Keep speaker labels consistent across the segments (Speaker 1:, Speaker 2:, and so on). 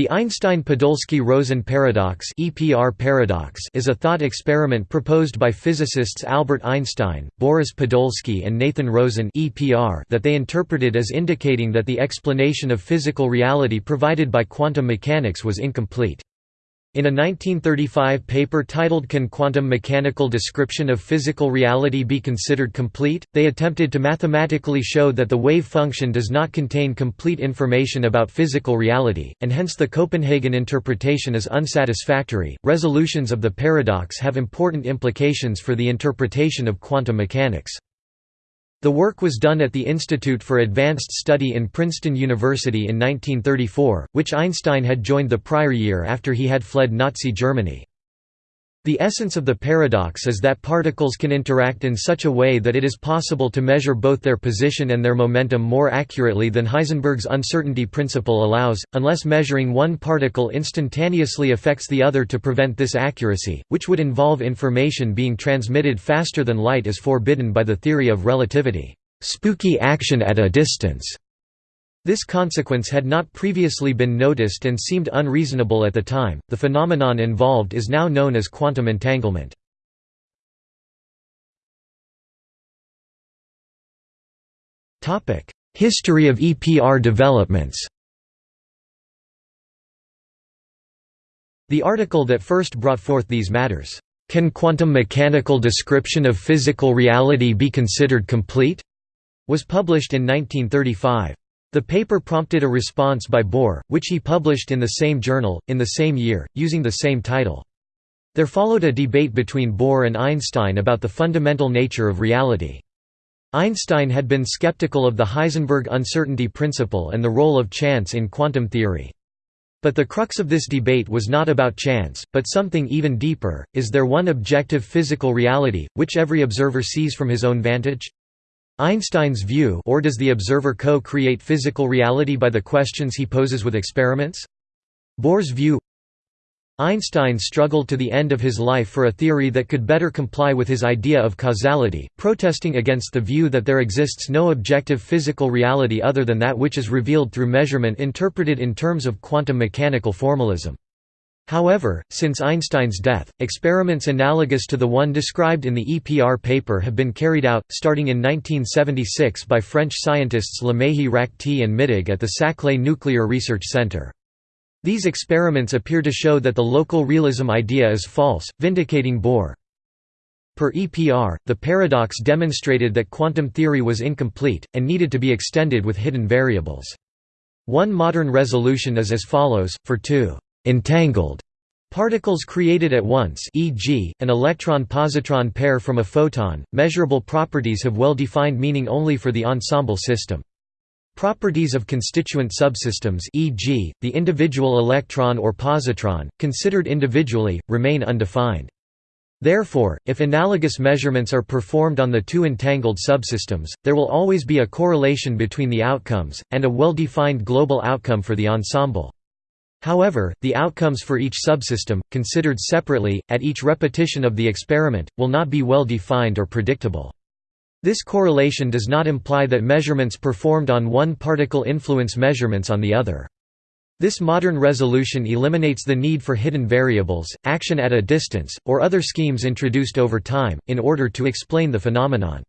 Speaker 1: The Einstein-Podolsky-Rosen paradox (EPR paradox) is a thought experiment proposed by physicists Albert Einstein, Boris Podolsky and Nathan Rosen (EPR) that they interpreted as indicating that the explanation of physical reality provided by quantum mechanics was incomplete. In a 1935 paper titled Can Quantum Mechanical Description of Physical Reality Be Considered Complete?, they attempted to mathematically show that the wave function does not contain complete information about physical reality, and hence the Copenhagen interpretation is unsatisfactory. Resolutions of the paradox have important implications for the interpretation of quantum mechanics. The work was done at the Institute for Advanced Study in Princeton University in 1934, which Einstein had joined the prior year after he had fled Nazi Germany. The essence of the paradox is that particles can interact in such a way that it is possible to measure both their position and their momentum more accurately than Heisenberg's uncertainty principle allows, unless measuring one particle instantaneously affects the other to prevent this accuracy, which would involve information being transmitted faster than light is forbidden by the theory of relativity. Spooky action at a distance this consequence had not previously been noticed and seemed unreasonable at the time. The phenomenon involved is now known as quantum entanglement. Topic: History of EPR developments. The article that first brought forth these matters, "Can quantum mechanical description of physical reality be considered complete?" was published in 1935. The paper prompted a response by Bohr, which he published in the same journal, in the same year, using the same title. There followed a debate between Bohr and Einstein about the fundamental nature of reality. Einstein had been skeptical of the Heisenberg uncertainty principle and the role of chance in quantum theory. But the crux of this debate was not about chance, but something even deeper, is there one objective physical reality, which every observer sees from his own vantage? Einstein's view or does the observer co-create physical reality by the questions he poses with experiments? Bohr's view Einstein struggled to the end of his life for a theory that could better comply with his idea of causality, protesting against the view that there exists no objective physical reality other than that which is revealed through measurement interpreted in terms of quantum mechanical formalism. However, since Einstein's death, experiments analogous to the one described in the EPR paper have been carried out, starting in 1976 by French scientists Lamehi-Rachti and Mittig at the Saclay Nuclear Research Center. These experiments appear to show that the local realism idea is false, vindicating Bohr. Per EPR, the paradox demonstrated that quantum theory was incomplete, and needed to be extended with hidden variables. One modern resolution is as follows, for two entangled particles created at once e.g., an electron-positron pair from a photon, measurable properties have well-defined meaning only for the ensemble system. Properties of constituent subsystems e.g., the individual electron or positron, considered individually, remain undefined. Therefore, if analogous measurements are performed on the two entangled subsystems, there will always be a correlation between the outcomes, and a well-defined global outcome for the ensemble. However, the outcomes for each subsystem, considered separately, at each repetition of the experiment, will not be well defined or predictable. This correlation does not imply that measurements performed on one particle influence measurements on the other. This modern resolution eliminates the need for hidden variables, action at a distance, or other schemes introduced over time, in order to explain the phenomenon.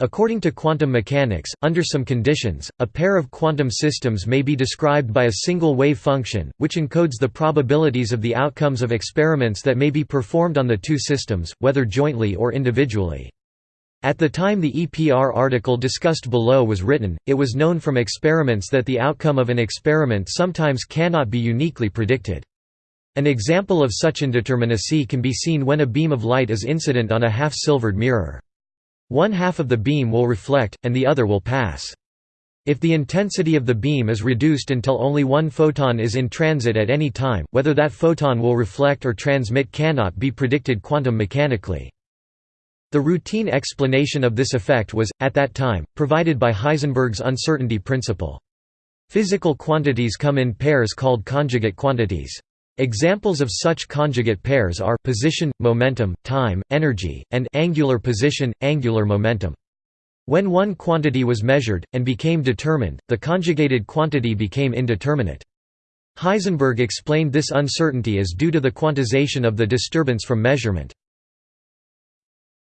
Speaker 1: According to quantum mechanics, under some conditions, a pair of quantum systems may be described by a single wave function, which encodes the probabilities of the outcomes of experiments that may be performed on the two systems, whether jointly or individually. At the time the EPR article discussed below was written, it was known from experiments that the outcome of an experiment sometimes cannot be uniquely predicted. An example of such indeterminacy can be seen when a beam of light is incident on a half-silvered mirror. One half of the beam will reflect, and the other will pass. If the intensity of the beam is reduced until only one photon is in transit at any time, whether that photon will reflect or transmit cannot be predicted quantum mechanically. The routine explanation of this effect was, at that time, provided by Heisenberg's uncertainty principle. Physical quantities come in pairs called conjugate quantities. Examples of such conjugate pairs are position, momentum, time, energy, and angular position, angular momentum. When one quantity was measured, and became determined, the conjugated quantity became indeterminate. Heisenberg explained this uncertainty as due to the quantization of the disturbance from measurement.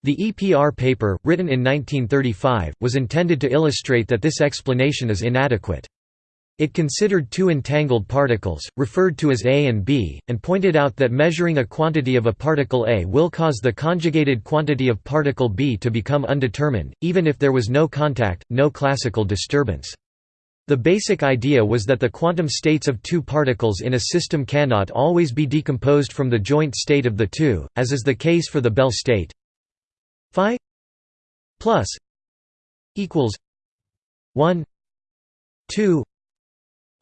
Speaker 1: The EPR paper, written in 1935, was intended to illustrate that this explanation is inadequate. It considered two entangled particles, referred to as A and B, and pointed out that measuring a quantity of a particle A will cause the conjugated quantity of particle B to become undetermined, even if there was no contact, no classical disturbance. The basic idea was that the quantum states of two particles in a system cannot always be decomposed from the joint state of the two, as is the case for the Bell state. Phi plus equals 1 2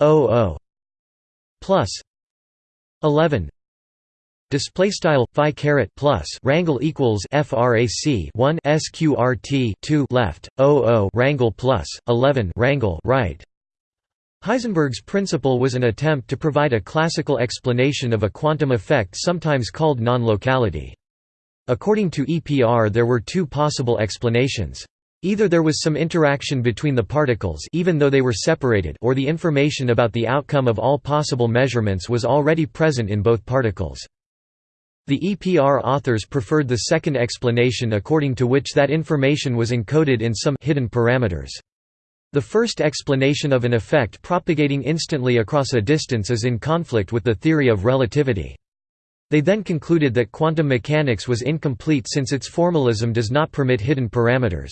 Speaker 1: 00 plus 11 display style phi caret plus rangle equals frac 1 sqrt 2 left 00 rangle plus 11 rangle right Heisenberg's principle was an attempt to provide a classical explanation of a quantum effect sometimes called non-locality. According to EPR there were two possible explanations. Either there was some interaction between the particles even though they were separated or the information about the outcome of all possible measurements was already present in both particles. The EPR authors preferred the second explanation according to which that information was encoded in some hidden parameters. The first explanation of an effect propagating instantly across a distance is in conflict with the theory of relativity. They then concluded that quantum mechanics was incomplete since its formalism does not permit hidden parameters.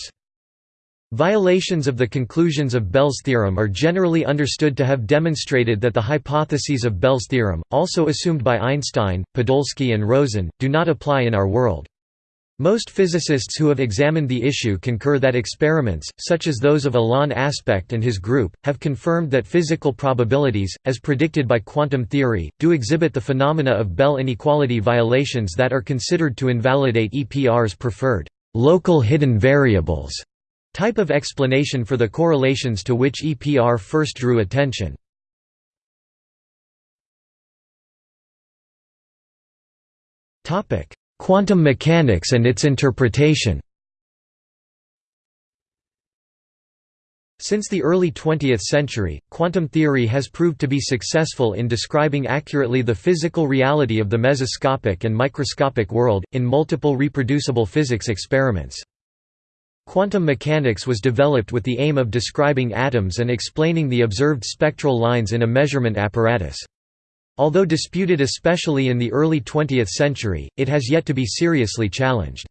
Speaker 1: Violations of the conclusions of Bell's theorem are generally understood to have demonstrated that the hypotheses of Bell's theorem, also assumed by Einstein, Podolsky and Rosen, do not apply in our world. Most physicists who have examined the issue concur that experiments, such as those of Alain Aspect and his group, have confirmed that physical probabilities, as predicted by quantum theory, do exhibit the phenomena of Bell inequality violations that are considered to invalidate EPR's preferred local hidden variables type of explanation for the correlations to which EPR first drew attention. Quantum mechanics and its interpretation Since the early 20th century, quantum theory has proved to be successful in describing accurately the physical reality of the mesoscopic and microscopic world, in multiple reproducible physics experiments. Quantum mechanics was developed with the aim of describing atoms and explaining the observed spectral lines in a measurement apparatus. Although disputed especially in the early 20th century, it has yet to be seriously challenged.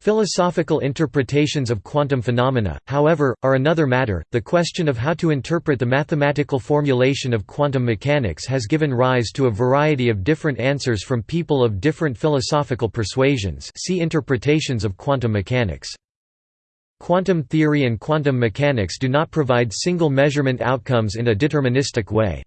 Speaker 1: Philosophical interpretations of quantum phenomena, however, are another matter. The question of how to interpret the mathematical formulation of quantum mechanics has given rise to a variety of different answers from people of different philosophical persuasions. See interpretations of quantum mechanics. Quantum theory and quantum mechanics do not provide single measurement outcomes in a deterministic way.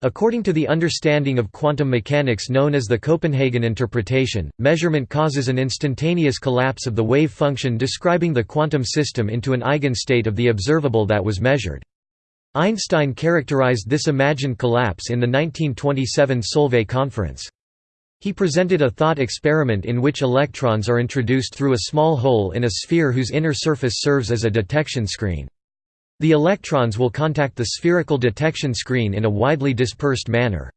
Speaker 1: According to the understanding of quantum mechanics known as the Copenhagen interpretation, measurement causes an instantaneous collapse of the wave function describing the quantum system into an eigenstate of the observable that was measured. Einstein characterized this imagined collapse in the 1927 Solvay conference. He presented a thought experiment in which electrons are introduced through a small hole in a sphere whose inner surface serves as a detection screen. The electrons will contact the spherical detection screen in a widely dispersed manner.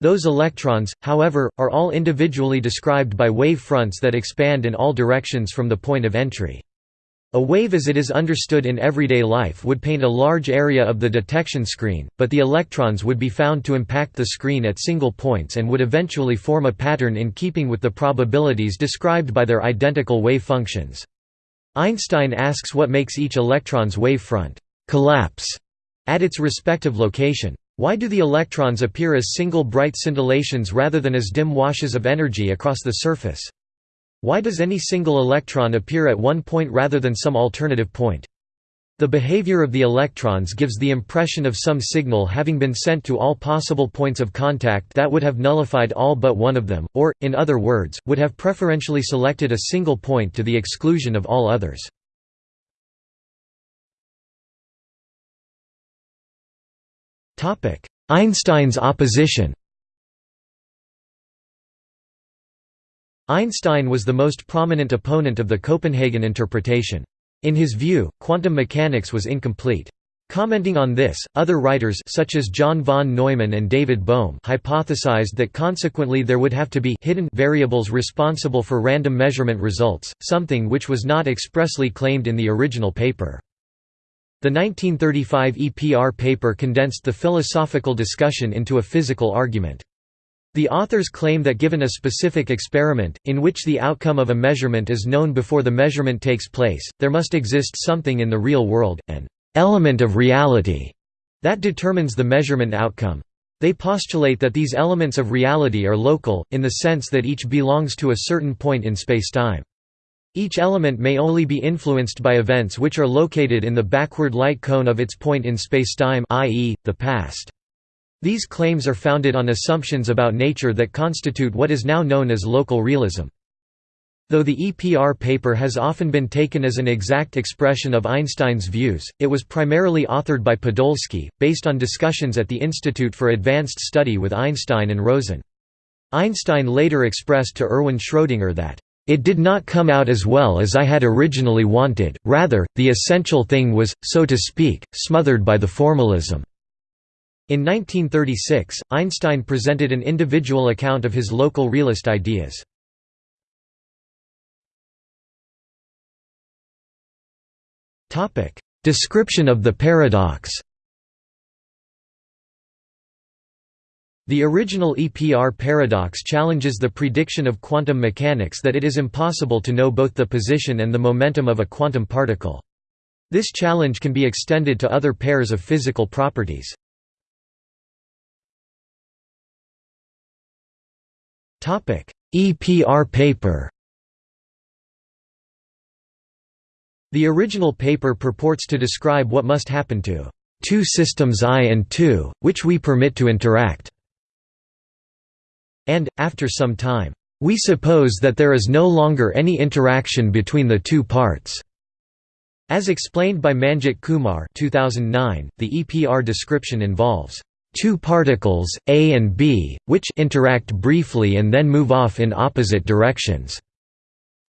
Speaker 1: Those electrons, however, are all individually described by wave fronts that expand in all directions from the point of entry. A wave as it is understood in everyday life would paint a large area of the detection screen, but the electrons would be found to impact the screen at single points and would eventually form a pattern in keeping with the probabilities described by their identical wave functions. Einstein asks what makes each electron's wave front collapse at its respective location. Why do the electrons appear as single bright scintillations rather than as dim washes of energy across the surface? Why does any single electron appear at one point rather than some alternative point? The behavior of the electrons gives the impression of some signal having been sent to all possible points of contact that would have nullified all but one of them, or, in other words, would have preferentially selected a single point to the exclusion of all others. Einstein's opposition Einstein was the most prominent opponent of the Copenhagen interpretation. In his view, quantum mechanics was incomplete. Commenting on this, other writers such as John von Neumann and David Bohm hypothesized that consequently there would have to be hidden variables responsible for random measurement results, something which was not expressly claimed in the original paper. The 1935 EPR paper condensed the philosophical discussion into a physical argument. The authors claim that given a specific experiment, in which the outcome of a measurement is known before the measurement takes place, there must exist something in the real world, an element of reality that determines the measurement outcome. They postulate that these elements of reality are local, in the sense that each belongs to a certain point in spacetime. Each element may only be influenced by events which are located in the backward light cone of its point in spacetime i.e., the past. These claims are founded on assumptions about nature that constitute what is now known as local realism. Though the EPR paper has often been taken as an exact expression of Einstein's views, it was primarily authored by Podolsky, based on discussions at the Institute for Advanced Study with Einstein and Rosen. Einstein later expressed to Erwin Schrödinger that, "...it did not come out as well as I had originally wanted, rather, the essential thing was, so to speak, smothered by the formalism." In 1936, Einstein presented an individual account of his local realist ideas. Description of the paradox. The original EPR paradox challenges the prediction of quantum mechanics that it is impossible to know both the position and the momentum of a quantum particle. This challenge can be extended to other pairs of physical properties. EPR paper The original paper purports to describe what must happen to two systems I and II, which we permit to interact. And, after some time, we suppose that there is no longer any interaction between the two parts. As explained by Manjit Kumar 2009, the EPR description involves two particles, A and B, which interact briefly and then move off in opposite directions.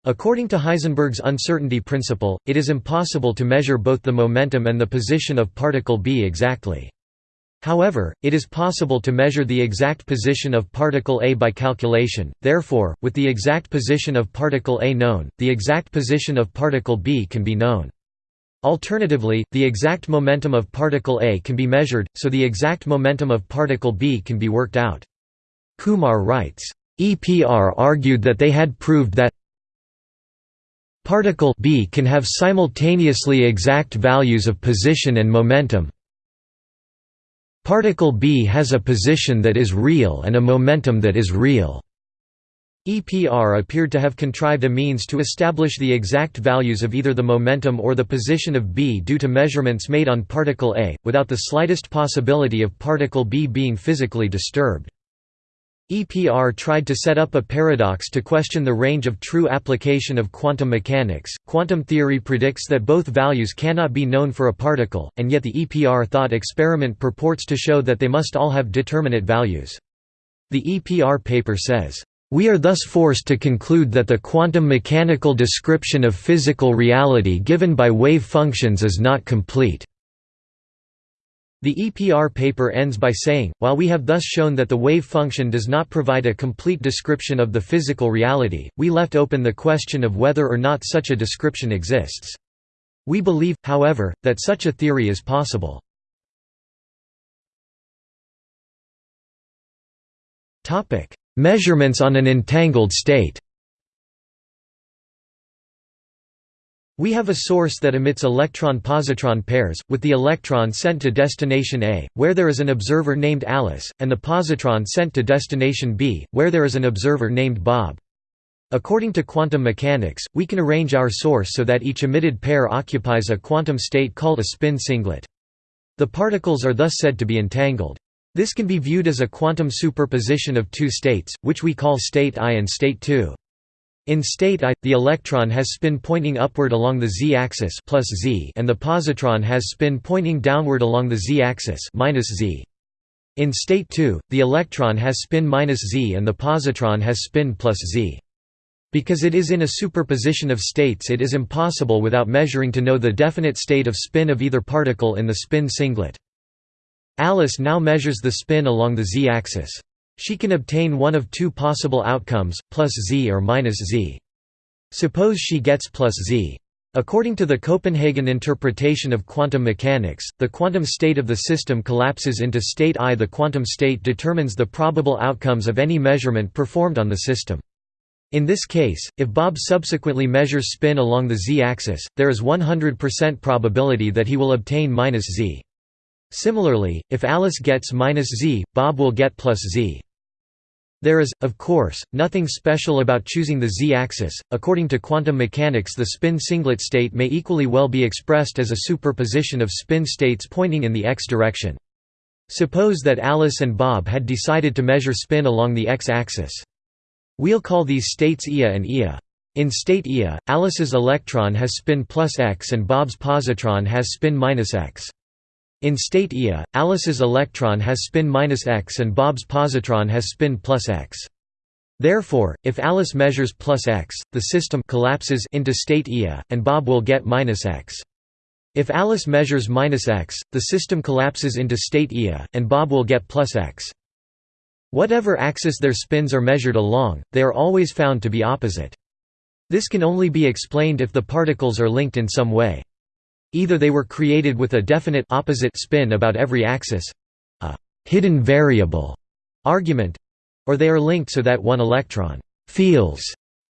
Speaker 1: According to Heisenberg's uncertainty principle, it is impossible to measure both the momentum and the position of particle B exactly. However, it is possible to measure the exact position of particle A by calculation, therefore, with the exact position of particle A known, the exact position of particle B can be known. Alternatively, the exact momentum of particle A can be measured, so the exact momentum of particle B can be worked out. Kumar writes, EPR argued that they had proved that Particle B can have simultaneously exact values of position and momentum. Particle B has a position that is real and a momentum that is real. EPR appeared to have contrived a means to establish the exact values of either the momentum or the position of B due to measurements made on particle A, without the slightest possibility of particle B being physically disturbed. EPR tried to set up a paradox to question the range of true application of quantum mechanics. Quantum theory predicts that both values cannot be known for a particle, and yet the EPR thought experiment purports to show that they must all have determinate values. The EPR paper says, we are thus forced to conclude that the quantum mechanical description of physical reality given by wave functions is not complete. The EPR paper ends by saying, while we have thus shown that the wave function does not provide a complete description of the physical reality, we left open the question of whether or not such a description exists. We believe, however, that such a theory is possible. Measurements on an entangled state We have a source that emits electron-positron pairs, with the electron sent to destination A, where there is an observer named Alice, and the positron sent to destination B, where there is an observer named Bob. According to quantum mechanics, we can arrange our source so that each emitted pair occupies a quantum state called a spin singlet. The particles are thus said to be entangled. This can be viewed as a quantum superposition of two states, which we call state I and state II. In state I, the electron has spin pointing upward along the z-axis and the positron has spin pointing downward along the z-axis. In state II, the electron has spin minus z and the positron has spin plus z. Because it is in a superposition of states it is impossible without measuring to know the definite state of spin of either particle in the spin singlet. Alice now measures the spin along the z-axis. She can obtain one of two possible outcomes, plus z or minus z. Suppose she gets plus z. According to the Copenhagen interpretation of quantum mechanics, the quantum state of the system collapses into state I. The quantum state determines the probable outcomes of any measurement performed on the system. In this case, if Bob subsequently measures spin along the z-axis, there is 100% probability that he will obtain minus z. Similarly, if Alice gets minus z, Bob will get plus z. There is, of course, nothing special about choosing the z-axis. According to quantum mechanics, the spin singlet state may equally well be expressed as a superposition of spin states pointing in the x direction. Suppose that Alice and Bob had decided to measure spin along the x-axis. We'll call these states Ia and Ia. In state Ia, Alice's electron has spin plus x and Bob's positron has spin minus x. In state Ia, Alice's electron has spin minus x and Bob's positron has spin plus x. Therefore, if Alice measures plus x, the system collapses into state Ia, and Bob will get minus x. If Alice measures minus x, the system collapses into state Ia, and Bob will get plus x. Whatever axis their spins are measured along, they are always found to be opposite. This can only be explained if the particles are linked in some way. Either they were created with a definite opposite spin about every axis—a hidden variable argument, or they are linked so that one electron feels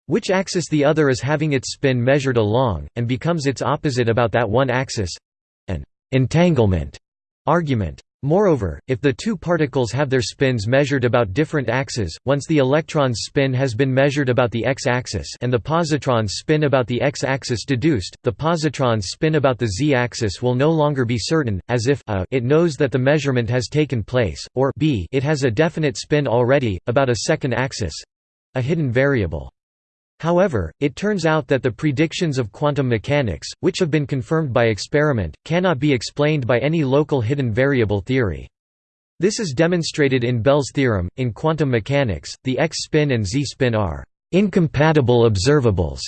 Speaker 1: which axis the other is having its spin measured along, and becomes its opposite about that one axis—an entanglement argument. Moreover, if the two particles have their spins measured about different axes, once the electron's spin has been measured about the x-axis and the positron's spin about the x-axis deduced, the positron's spin about the z-axis will no longer be certain, as if a it knows that the measurement has taken place, or b it has a definite spin already, about a second axis—a hidden variable. However, it turns out that the predictions of quantum mechanics, which have been confirmed by experiment, cannot be explained by any local hidden variable theory. This is demonstrated in Bell's theorem. In quantum mechanics, the x-spin and z-spin are incompatible observables,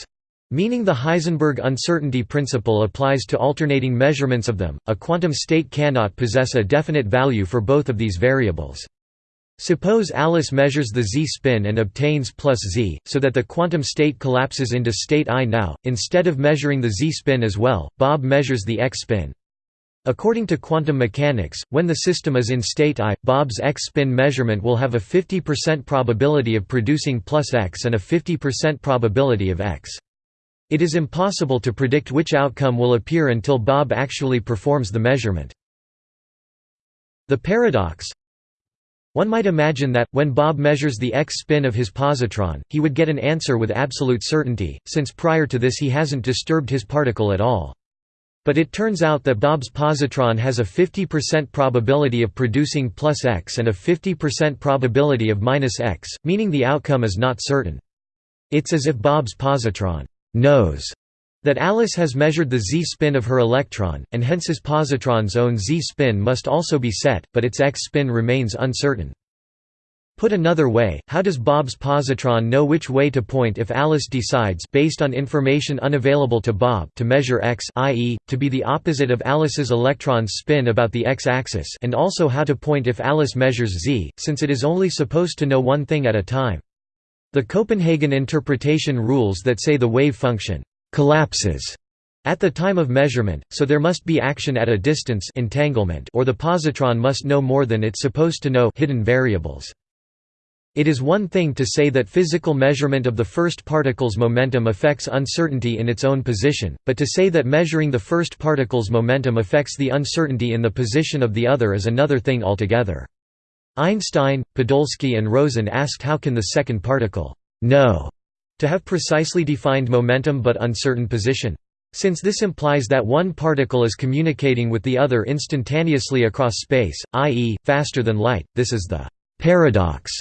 Speaker 1: meaning the Heisenberg uncertainty principle applies to alternating measurements of them. A quantum state cannot possess a definite value for both of these variables. Suppose Alice measures the z-spin and obtains plus z, so that the quantum state collapses into state I now, instead of measuring the z-spin as well, Bob measures the x-spin. According to quantum mechanics, when the system is in state I, Bob's x-spin measurement will have a 50% probability of producing plus x and a 50% probability of x. It is impossible to predict which outcome will appear until Bob actually performs the measurement. The paradox, one might imagine that, when Bob measures the x-spin of his positron, he would get an answer with absolute certainty, since prior to this he hasn't disturbed his particle at all. But it turns out that Bob's positron has a 50% probability of producing plus x and a 50% probability of minus x, meaning the outcome is not certain. It's as if Bob's positron knows that Alice has measured the z-spin of her electron, and hence his positron's own z-spin must also be set, but its x-spin remains uncertain. Put another way, how does Bob's positron know which way to point if Alice decides based on information unavailable to Bob to measure x i.e., to be the opposite of Alice's electron's spin about the x-axis and also how to point if Alice measures z, since it is only supposed to know one thing at a time. The Copenhagen interpretation rules that say the wave function collapses at the time of measurement, so there must be action at a distance entanglement or the positron must know more than it's supposed to know hidden variables. It is one thing to say that physical measurement of the first particle's momentum affects uncertainty in its own position, but to say that measuring the first particle's momentum affects the uncertainty in the position of the other is another thing altogether. Einstein, Podolsky and Rosen asked how can the second particle know to have precisely defined momentum but uncertain position? Since this implies that one particle is communicating with the other instantaneously across space, i.e., faster than light, this is the paradox.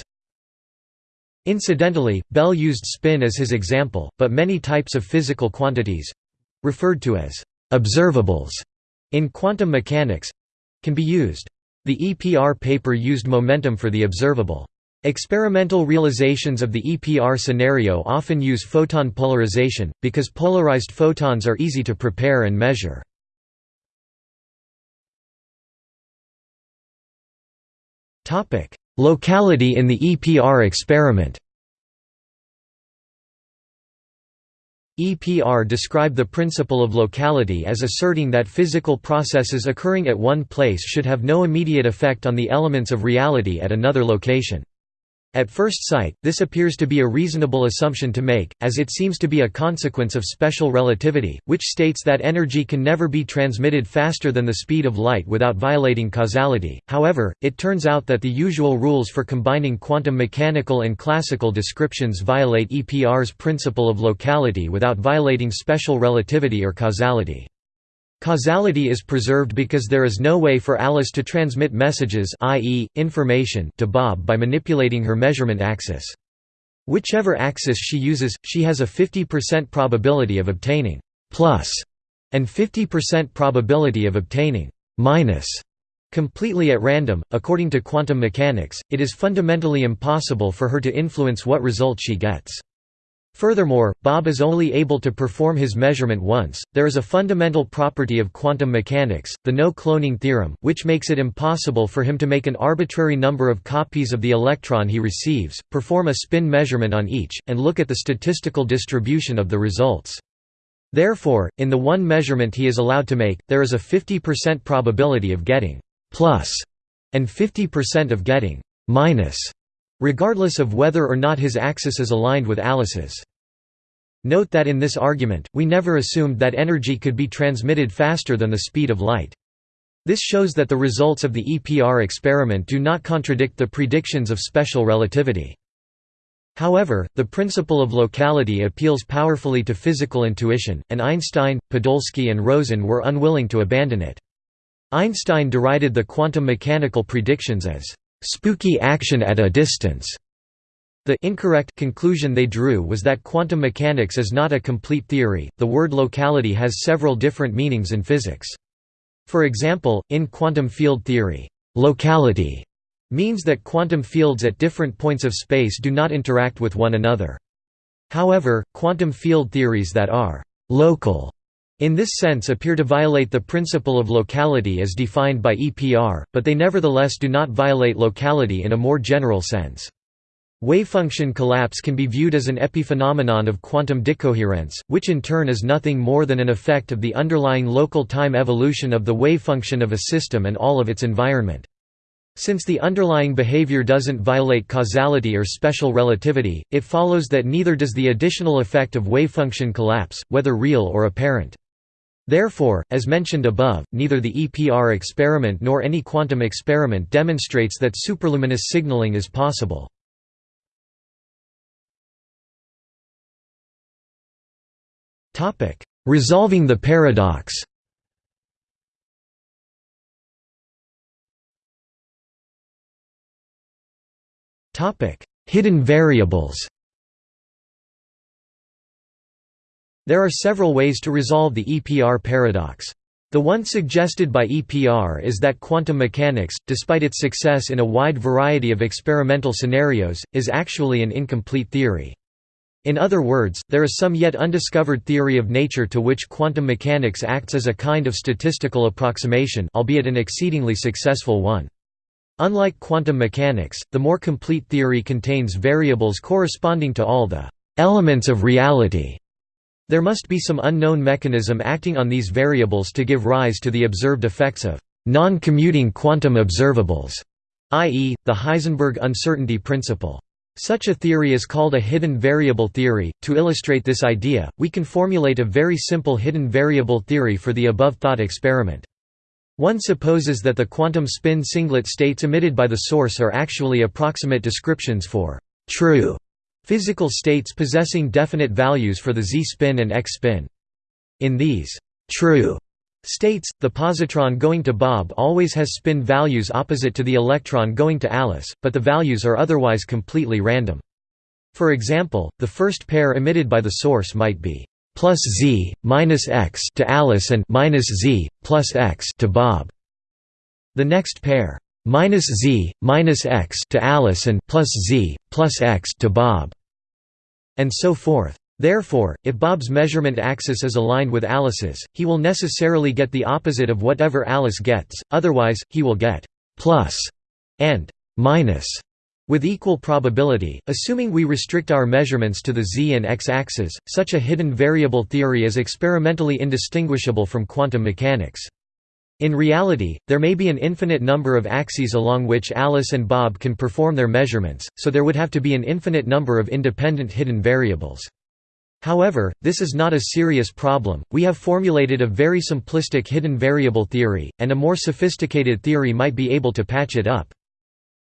Speaker 1: Incidentally, Bell used spin as his example, but many types of physical—quantities—referred to as «observables» in quantum mechanics—can be used. The EPR paper used momentum for the observable. Experimental realizations of the EPR scenario often use photon polarization, because polarized photons are easy to prepare and measure. Locality in the EPR experiment EPR describe the principle of locality as asserting that physical processes occurring at one place should have no immediate effect on the elements of reality at another location. At first sight, this appears to be a reasonable assumption to make, as it seems to be a consequence of special relativity, which states that energy can never be transmitted faster than the speed of light without violating causality. However, it turns out that the usual rules for combining quantum mechanical and classical descriptions violate EPR's principle of locality without violating special relativity or causality. Causality is preserved because there is no way for Alice to transmit messages i.e., information to Bob by manipulating her measurement axis. Whichever axis she uses, she has a 50% probability of obtaining plus and 50% probability of obtaining minus completely at random. According to quantum mechanics, it is fundamentally impossible for her to influence what result she gets. Furthermore, Bob is only able to perform his measurement once. There is a fundamental property of quantum mechanics, the no cloning theorem, which makes it impossible for him to make an arbitrary number of copies of the electron he receives, perform a spin measurement on each, and look at the statistical distribution of the results. Therefore, in the one measurement he is allowed to make, there is a 50% probability of getting plus and 50% of getting minus regardless of whether or not his axis is aligned with Alice's. Note that in this argument, we never assumed that energy could be transmitted faster than the speed of light. This shows that the results of the EPR experiment do not contradict the predictions of special relativity. However, the principle of locality appeals powerfully to physical intuition, and Einstein, Podolsky and Rosen were unwilling to abandon it. Einstein derided the quantum mechanical predictions as spooky action at a distance. The incorrect conclusion they drew was that quantum mechanics is not a complete theory. The word locality has several different meanings in physics. For example, in quantum field theory, locality means that quantum fields at different points of space do not interact with one another. However, quantum field theories that are local in this sense appear to violate the principle of locality as defined by EPR, but they nevertheless do not violate locality in a more general sense. Wavefunction collapse can be viewed as an epiphenomenon of quantum decoherence, which in turn is nothing more than an effect of the underlying local time evolution of the wavefunction of a system and all of its environment. Since the underlying behavior doesn't violate causality or special relativity, it follows that neither does the additional effect of wavefunction collapse, whether real or apparent. Therefore, as mentioned above, neither the EPR experiment nor any quantum experiment demonstrates that superluminous signaling is possible. Resolving the paradox. Hidden variables There are several ways to resolve the EPR paradox. The one suggested by EPR is that quantum mechanics, despite its success in a wide variety of experimental scenarios, is actually an incomplete theory. In other words, there is some yet undiscovered theory of nature to which quantum mechanics acts as a kind of statistical approximation albeit an exceedingly successful one. Unlike quantum mechanics, the more complete theory contains variables corresponding to all the elements of reality there must be some unknown mechanism acting on these variables to give rise to the observed effects of non-commuting quantum observables, i.e., the Heisenberg uncertainty principle. Such a theory is called a hidden variable theory. To illustrate this idea, we can formulate a very simple hidden variable theory for the above thought experiment. One supposes that the quantum spin singlet states emitted by the source are actually approximate descriptions for true Physical states possessing definite values for the z-spin and x-spin. In these true states, the positron going to Bob always has spin values opposite to the electron going to Alice, but the values are otherwise completely random. For example, the first pair emitted by the source might be plus z minus x to Alice and minus z plus x to Bob. The next pair minus z minus x to Alice and plus z plus x to Bob, and so forth. Therefore, if Bob's measurement axis is aligned with Alice's, he will necessarily get the opposite of whatever Alice gets, otherwise, he will get plus and minus with equal probability, assuming we restrict our measurements to the z and x axes, such a hidden variable theory is experimentally indistinguishable from quantum mechanics. In reality, there may be an infinite number of axes along which Alice and Bob can perform their measurements, so there would have to be an infinite number of independent hidden variables. However, this is not a serious problem, we have formulated a very simplistic hidden variable theory, and a more sophisticated theory might be able to patch it up.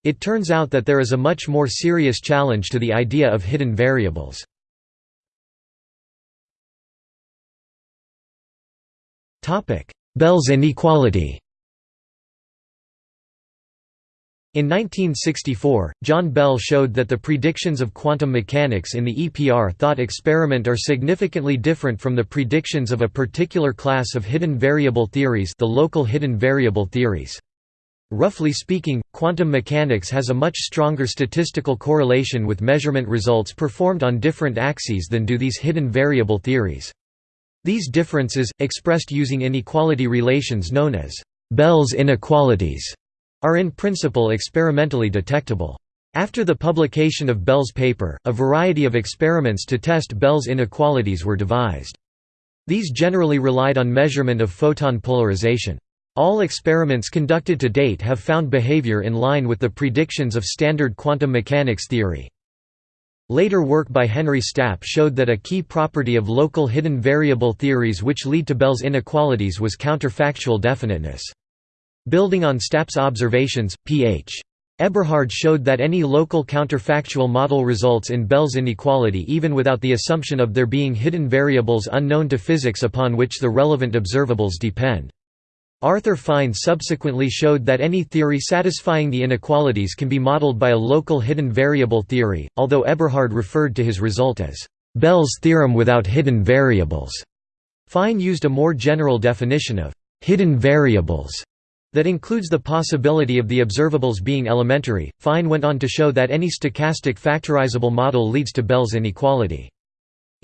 Speaker 1: It turns out that there is a much more serious challenge to the idea of hidden variables. Bell's inequality In 1964, John Bell showed that the predictions of quantum mechanics in the EPR thought experiment are significantly different from the predictions of a particular class of hidden variable theories the local hidden variable theories. Roughly speaking, quantum mechanics has a much stronger statistical correlation with measurement results performed on different axes than do these hidden variable theories. These differences, expressed using inequality relations known as Bell's inequalities, are in principle experimentally detectable. After the publication of Bell's paper, a variety of experiments to test Bell's inequalities were devised. These generally relied on measurement of photon polarization. All experiments conducted to date have found behavior in line with the predictions of standard quantum mechanics theory. Later work by Henry Stapp showed that a key property of local hidden variable theories which lead to Bell's inequalities was counterfactual definiteness. Building on Stapp's observations, Ph. Eberhard showed that any local counterfactual model results in Bell's inequality even without the assumption of there being hidden variables unknown to physics upon which the relevant observables depend. Arthur Fine subsequently showed that any theory satisfying the inequalities can be modeled by a local hidden variable theory, although Eberhard referred to his result as Bell's theorem without hidden variables. Fine used a more general definition of hidden variables that includes the possibility of the observables being elementary. Fine went on to show that any stochastic factorizable model leads to Bell's inequality.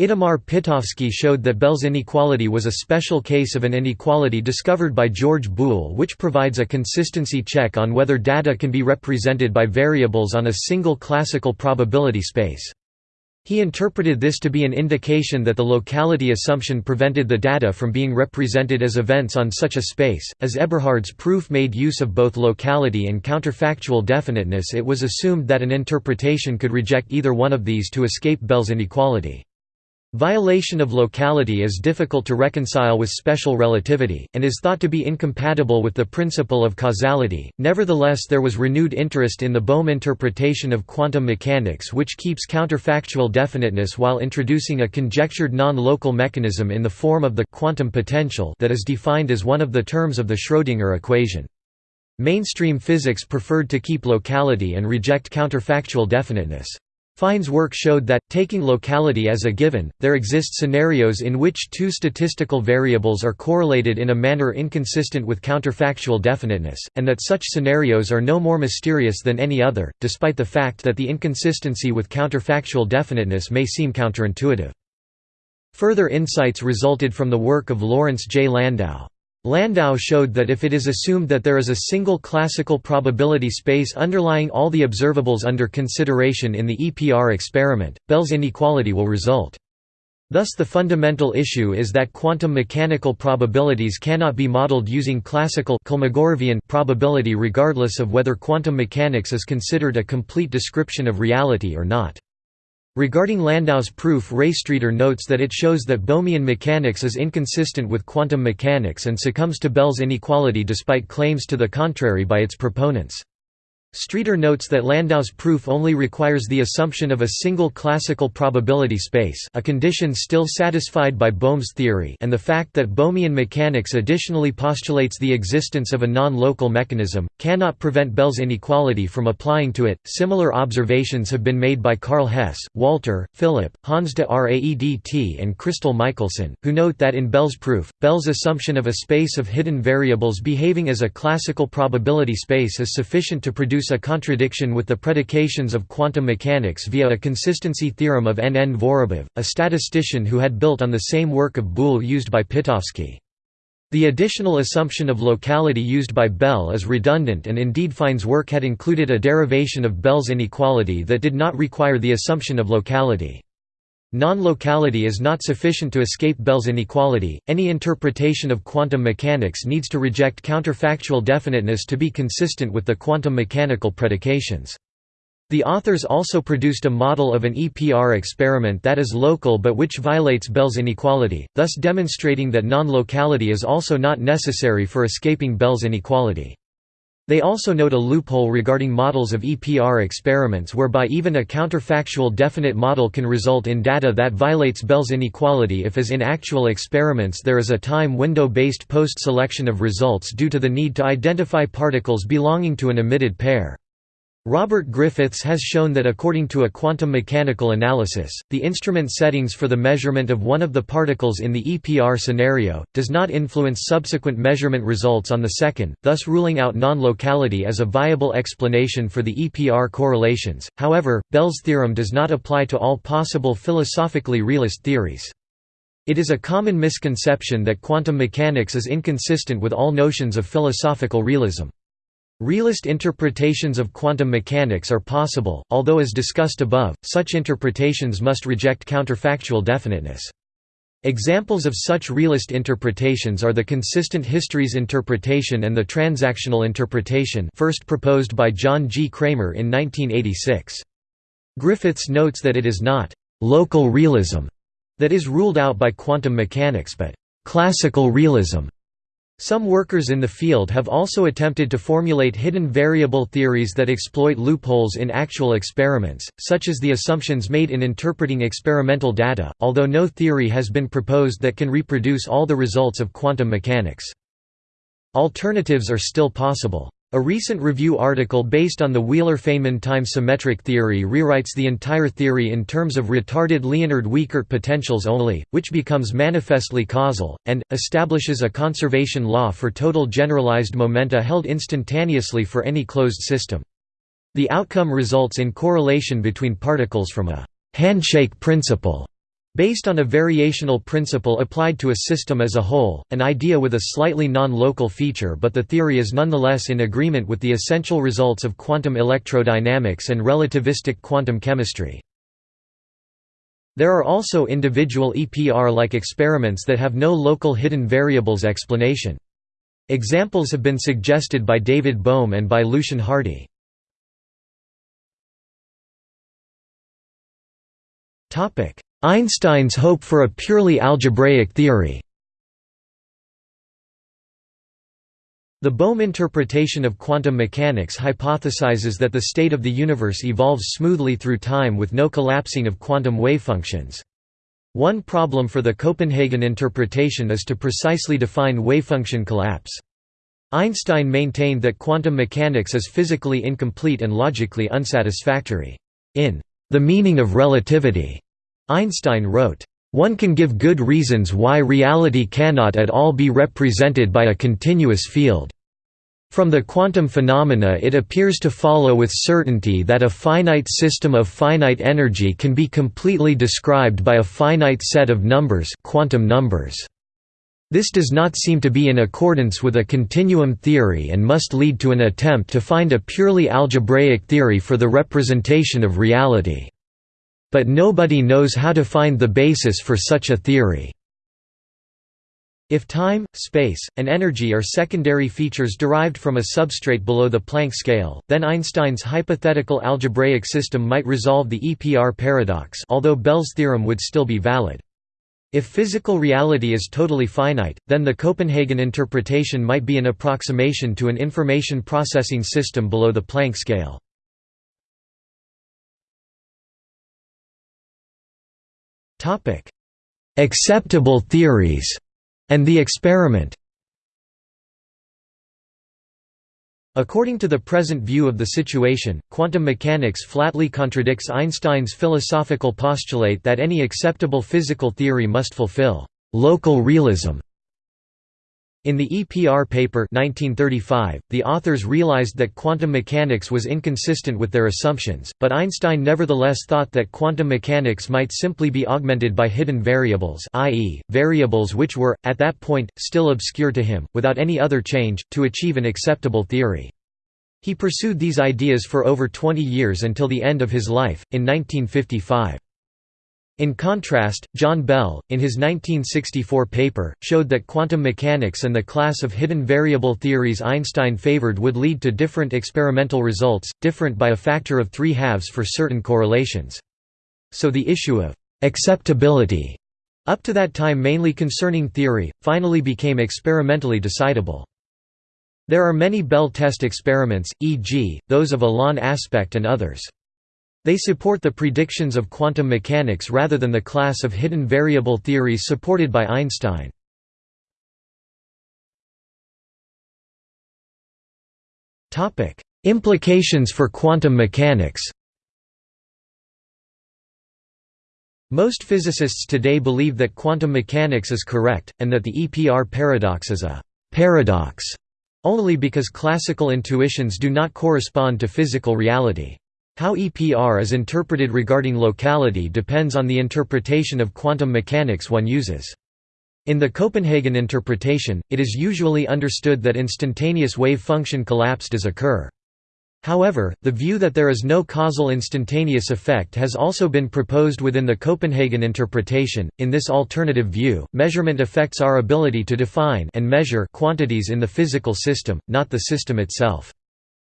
Speaker 1: Itamar Pitowsky showed that Bell's inequality was a special case of an inequality discovered by George Boole which provides a consistency check on whether data can be represented by variables on a single classical probability space. He interpreted this to be an indication that the locality assumption prevented the data from being represented as events on such a space. As Eberhard's proof made use of both locality and counterfactual definiteness, it was assumed that an interpretation could reject either one of these to escape Bell's inequality. Violation of locality is difficult to reconcile with special relativity, and is thought to be incompatible with the principle of causality. Nevertheless, there was renewed interest in the Bohm interpretation of quantum mechanics, which keeps counterfactual definiteness while introducing a conjectured non local mechanism in the form of the quantum potential that is defined as one of the terms of the Schrödinger equation. Mainstream physics preferred to keep locality and reject counterfactual definiteness. Fine's work showed that, taking locality as a given, there exist scenarios in which two statistical variables are correlated in a manner inconsistent with counterfactual definiteness, and that such scenarios are no more mysterious than any other, despite the fact that the inconsistency with counterfactual definiteness may seem counterintuitive. Further insights resulted from the work of Lawrence J. Landau. Landau showed that if it is assumed that there is a single classical probability space underlying all the observables under consideration in the EPR experiment, Bell's inequality will result. Thus the fundamental issue is that quantum mechanical probabilities cannot be modeled using classical probability regardless of whether quantum mechanics is considered a complete description of reality or not. Regarding Landau's proof Ray Streater notes that it shows that Bohmian mechanics is inconsistent with quantum mechanics and succumbs to Bell's inequality despite claims to the contrary by its proponents. Streater notes that Landau's proof only requires the assumption of a single classical probability space a condition still satisfied by Bohm's theory and the fact that Bohmian mechanics additionally postulates the existence of a non-local mechanism, cannot prevent Bell's inequality from applying to it. Similar observations have been made by Karl Hess, Walter, Philipp, Hans de Raedt and Kristel Michielsen, who note that in Bell's proof, Bell's assumption of a space of hidden variables behaving as a classical probability space is sufficient to produce a contradiction with the predications of quantum mechanics via a consistency theorem of N. N. Vorob'ev, a statistician who had built on the same work of Boole used by Pitowsky. The additional assumption of locality used by Bell is redundant and indeed Fine's work had included a derivation of Bell's inequality that did not require the assumption of locality. Non-locality is not sufficient to escape Bell's inequality. Any interpretation of quantum mechanics needs to reject counterfactual definiteness to be consistent with the quantum mechanical predications. The authors also produced a model of an EPR experiment that is local but which violates Bell's inequality, thus demonstrating that non-locality is also not necessary for escaping Bell's inequality. They also note a loophole regarding models of EPR experiments whereby even a counterfactual definite model can result in data that violates Bell's inequality if as in actual experiments there is a time window-based post-selection of results due to the need to identify particles belonging to an emitted pair. Robert Griffiths has shown that according to a quantum mechanical analysis, the instrument settings for the measurement of one of the particles in the EPR scenario, does not influence subsequent measurement results on the second, thus ruling out non-locality as a viable explanation for the EPR correlations. However, Bell's theorem does not apply to all possible philosophically realist theories. It is a common misconception that quantum mechanics is inconsistent with all notions of philosophical realism. Realist interpretations of quantum mechanics are possible, although as discussed above, such interpretations must reject counterfactual definiteness. Examples of such realist interpretations are the consistent histories interpretation and the transactional interpretation first proposed by John G. Cramer in 1986. Griffiths notes that it is not «local realism» that is ruled out by quantum mechanics but «classical realism» Some workers in the field have also attempted to formulate hidden variable theories that exploit loopholes in actual experiments, such as the assumptions made in interpreting experimental data, although no theory has been proposed that can reproduce all the results of quantum mechanics. Alternatives are still possible. A recent review article based on the Wheeler-Feynman time-symmetric theory rewrites the entire theory in terms of retarded Liénard-Wiechert potentials only, which becomes manifestly causal, and, establishes a conservation law for total generalized momenta held instantaneously for any closed system. The outcome results in correlation between particles from a «handshake principle» Based on a variational principle applied to a system as a whole, an idea with a slightly non-local feature but the theory is nonetheless in agreement with the essential results of quantum electrodynamics and relativistic quantum chemistry. There are also individual EPR-like experiments that have no local hidden variables explanation. Examples have been suggested by David Bohm and by Lucien Hardy. Topic: Einstein's hope for a purely algebraic theory The Bohm interpretation of quantum mechanics hypothesizes that the state of the universe evolves smoothly through time with no collapsing of quantum wave functions. One problem for the Copenhagen interpretation is to precisely define wavefunction collapse. Einstein maintained that quantum mechanics is physically incomplete and logically unsatisfactory. In The Meaning of Relativity, Einstein wrote, "...one can give good reasons why reality cannot at all be represented by a continuous field. From the quantum phenomena it appears to follow with certainty that a finite system of finite energy can be completely described by a finite set of numbers quantum numbers. This does not seem to be in accordance with a continuum theory and must lead to an attempt to find a purely algebraic theory for the representation of reality." But nobody knows how to find the basis for such a theory. If time, space, and energy are secondary features derived from a substrate below the Planck scale, then Einstein's hypothetical algebraic system might resolve the EPR paradox although Bell's theorem would still be valid. If physical reality is totally finite, then the Copenhagen interpretation might be an approximation to an information processing system below the Planck scale. Acceptable theories and the experiment According to the present view of the situation, quantum mechanics flatly contradicts Einstein's philosophical postulate that any acceptable physical theory must fulfill «local realism». In the EPR paper 1935, the authors realized that quantum mechanics was inconsistent with their assumptions, but Einstein nevertheless thought that quantum mechanics might simply be augmented by hidden variables i.e., variables which were, at that point, still obscure to him, without any other change, to achieve an acceptable theory. He pursued these ideas for over 20 years until the end of his life, in 1955. In contrast, John Bell, in his 1964 paper, showed that quantum mechanics and the class of hidden variable theories Einstein favored would lead to different experimental results, different by a factor of three halves for certain correlations. So the issue of «acceptability», up to that time mainly concerning theory, finally became experimentally decidable. There are many Bell test experiments, e.g., those of Alain Aspect and others. They support the predictions of quantum mechanics rather than the class of hidden variable theories supported by Einstein. Implications for quantum mechanics Most physicists today believe that quantum mechanics is correct, and that the EPR paradox is a «paradox» only because classical intuitions do not correspond to physical reality. How EPR is interpreted regarding locality depends on the interpretation of quantum mechanics one uses. In the Copenhagen interpretation, it is usually understood that instantaneous wave function collapse does occur. However, the view that there is no causal instantaneous effect has also been proposed within the Copenhagen interpretation. In this alternative view, measurement affects our ability to define and measure quantities in the physical system, not the system itself.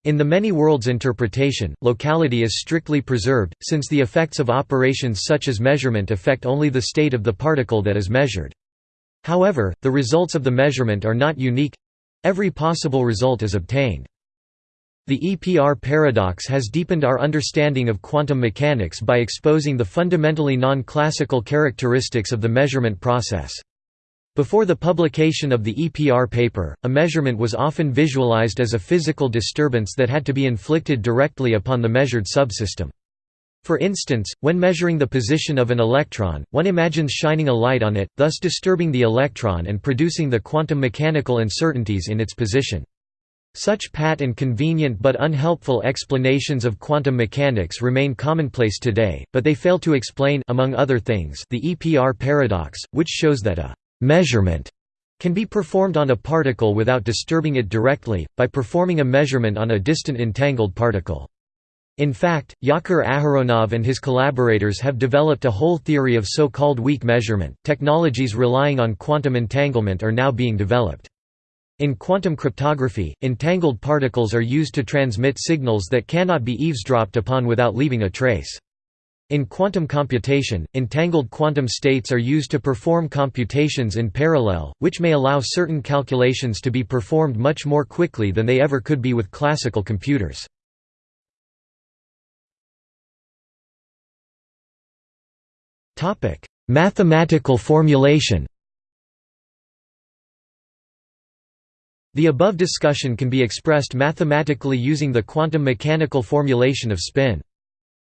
Speaker 1: In the many worlds interpretation, locality is strictly preserved, since the effects of operations such as measurement affect only the state of the particle that is measured. However, the results of the measurement are not unique—every possible result is obtained. The EPR paradox has deepened our understanding of quantum mechanics by exposing the fundamentally non-classical characteristics of the measurement process. Before the publication of the EPR paper, a measurement was often visualized as a physical disturbance that had to be inflicted directly upon the measured subsystem. For instance, when measuring the position of an electron, one imagines shining a light on it, thus disturbing the electron and producing the quantum mechanical uncertainties in its position. Such pat and convenient but unhelpful explanations of quantum mechanics remain commonplace today, but they fail to explain among other things, the EPR paradox, which shows that a Measurement can be performed on a particle without disturbing it directly, by performing a measurement on a distant entangled particle. In fact, Yakir Aharonov and his collaborators have developed a whole theory of so-called weak measurement. Technologies relying on quantum entanglement are now being developed. In quantum cryptography, entangled particles are used to transmit signals that cannot be eavesdropped upon without leaving a trace. In quantum computation, entangled quantum states are used to perform computations in parallel, which may allow certain calculations to be performed much more quickly than they ever could be with classical computers. Mathematical formulation The above discussion can be expressed mathematically using the quantum mechanical formulation of spin.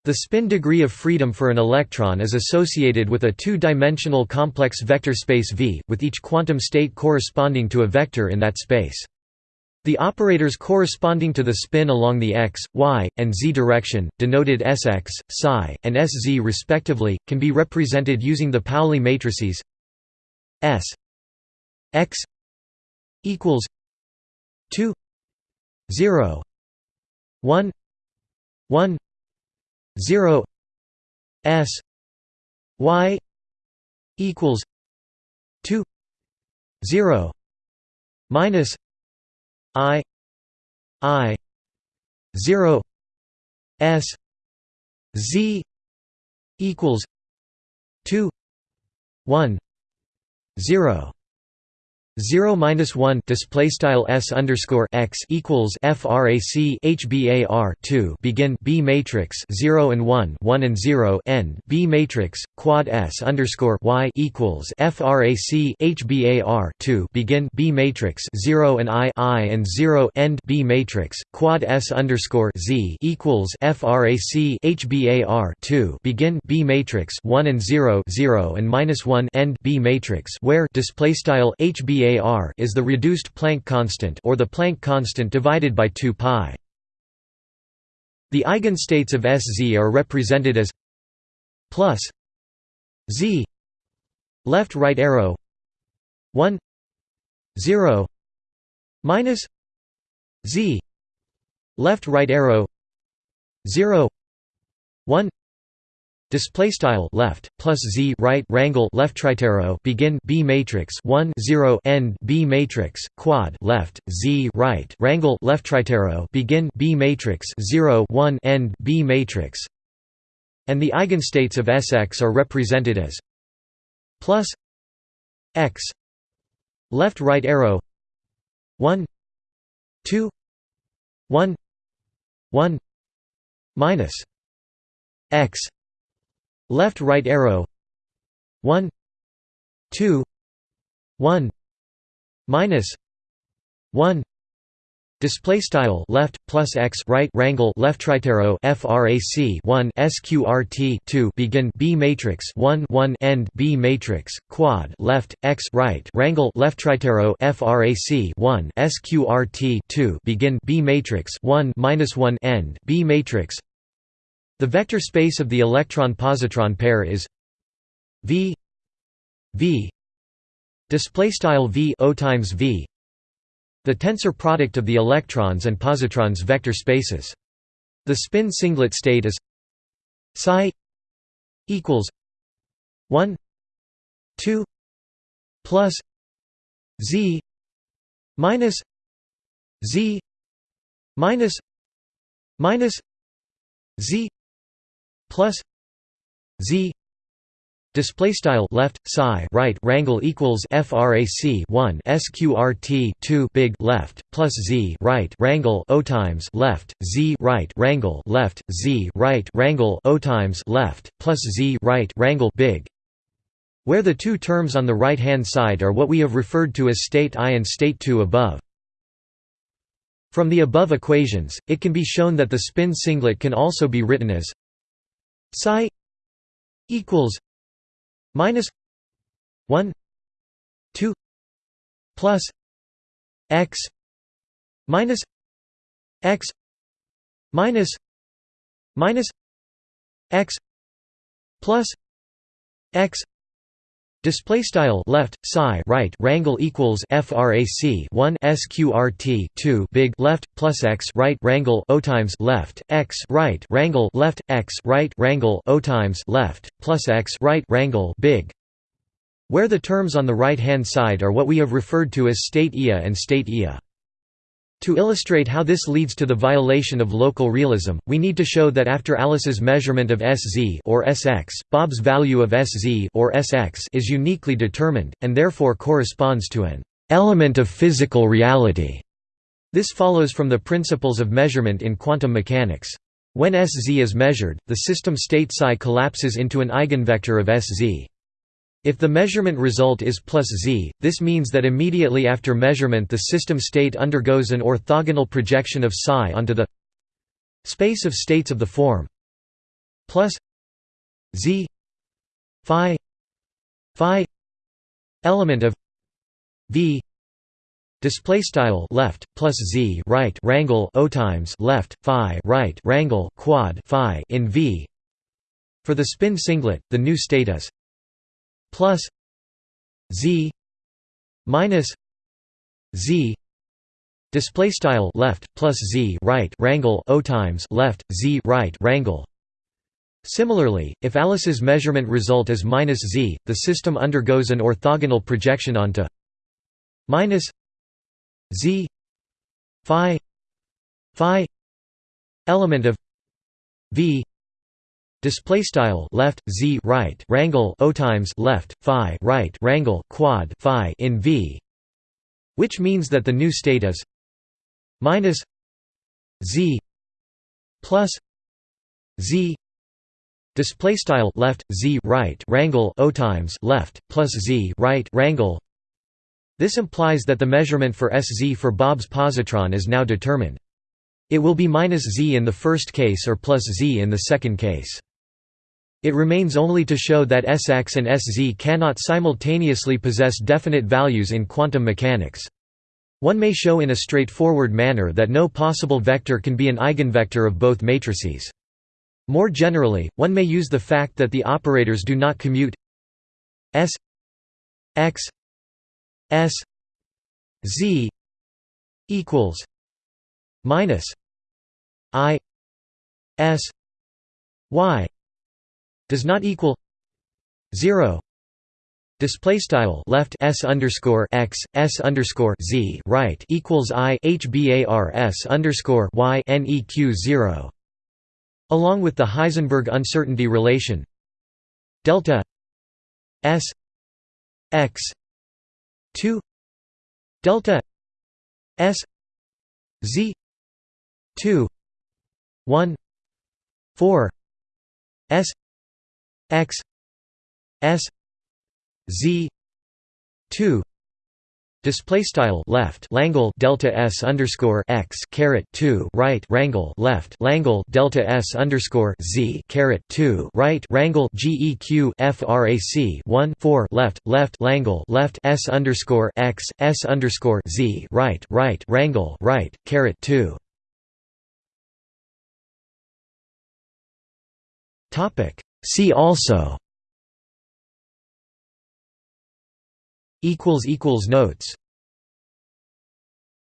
Speaker 1: The spin degree of freedom for an electron is associated with a two-dimensional complex vector space V, with each quantum state corresponding to a vector in that space. The operators corresponding to the spin along the x, y, and z direction, denoted Sx, psi, and Sz respectively, can be represented using the Pauli matrices S x equals 2 0 1 1 0 s y equals 2 0 minus i i 0 s z equals 2 1 0 0 minus 1 display style s underscore x equals frac hbar 2 begin b matrix 0 and 1 1 and 0 end b matrix quad s underscore y equals frac hbar 2 begin b matrix 0 and i i and 0 end b matrix quad s underscore z equals frac hbar 2 begin b matrix 1 and 0 0 and minus 1 end b matrix where display style hbar VAR is the reduced Planck constant or the Planck constant divided by 2 pi. The eigenstates of SZ are represented as plus Z left right arrow 1 0 minus Z left right arrow 0 1 display style left plus z right rangle left tritero begin b matrix 1 0 end b matrix quad left z right rangle left tritero begin b matrix 0 1 end b matrix. And the eigenstates of Sx are represented as plus x left right arrow 1 2 1 1 minus x left right arrow 1 2 1 minus 1 Display style left plus x right rangle left tritero frac 1 sqrt 2 begin b matrix 1 1 end b matrix quad left x right rangle left tritero frac 1 sqrt 2 begin b matrix 1 minus 1 end b matrix the vector space of the electron-positron pair is v v display style v o times v the tensor product of the electrons and positrons vector spaces. The spin singlet state is psi equals 1 2 plus z minus z minus minus z plus z display style left psi right rangle equals frac 1 sqrt 2 big left plus z right rangle o times left z right rangle left z right rangle o times left plus z right rangle big. Where the two terms on the right hand side are what we have referred to as state i and state 2 above. From the above equations it can be shown that the spin singlet can also be written as psi equals minus 1 2 plus x minus x minus minus x plus x Display style left psi right rangle equals frac 1 sqrt 2 big left plus x right rangle o times left x right rangle left x right rangle o times left plus x right rangle big where the terms on the right hand side are what we have referred to as state Ia and state Ia. To illustrate how this leads to the violation of local realism, we need to show that after Alice's measurement of Sz or Sx, Bob's value of Sz or Sx is uniquely determined, and therefore corresponds to an element of physical reality. This follows from the principles of measurement in quantum mechanics. When Sz is measured, the system state psi collapses into an eigenvector of Sz. If the measurement result is plus z, this means that immediately after measurement the system state undergoes an orthogonal projection of psi onto the space of states of the form. Plus z phi phi element of v display style left plus z right rangle o times left phi right rangle quad phi in v. For the spin singlet the new state is plus z minus z display style left plus z right rangle o times left z right rangle Similarly, if Alice's measurement result is minus z, the system undergoes an orthogonal projection onto minus z phi phi element of v display style left z right rangle o times left phi right rangle quad phi in v which means that the new state is minus z plus z. Display style left z right rangle o times left plus z right rangle this implies that the measurement for sz for Bob's positron is now determined. It will be minus z in the first case or plus z in the second case it remains only to show that Sx and Sz cannot simultaneously possess definite values in quantum mechanics. One may show in a straightforward manner that no possible vector can be an eigenvector of both matrices. More generally, one may use the fact that the operators do not commute S x S z equals minus I S y does not equal zero. Display style left s underscore x s underscore z right equals i hbars underscore y neq zero. Along with the Heisenberg uncertainty relation delta s x 2 delta s z 2 1 4 s x s z 2 display style left langle delta s underscore x caret 2 right rangle left langle delta s underscore z caret 2 right rangle geq frac 1 4 left left langle left s underscore x s underscore z right right rangle right caret 2 topic See also Notes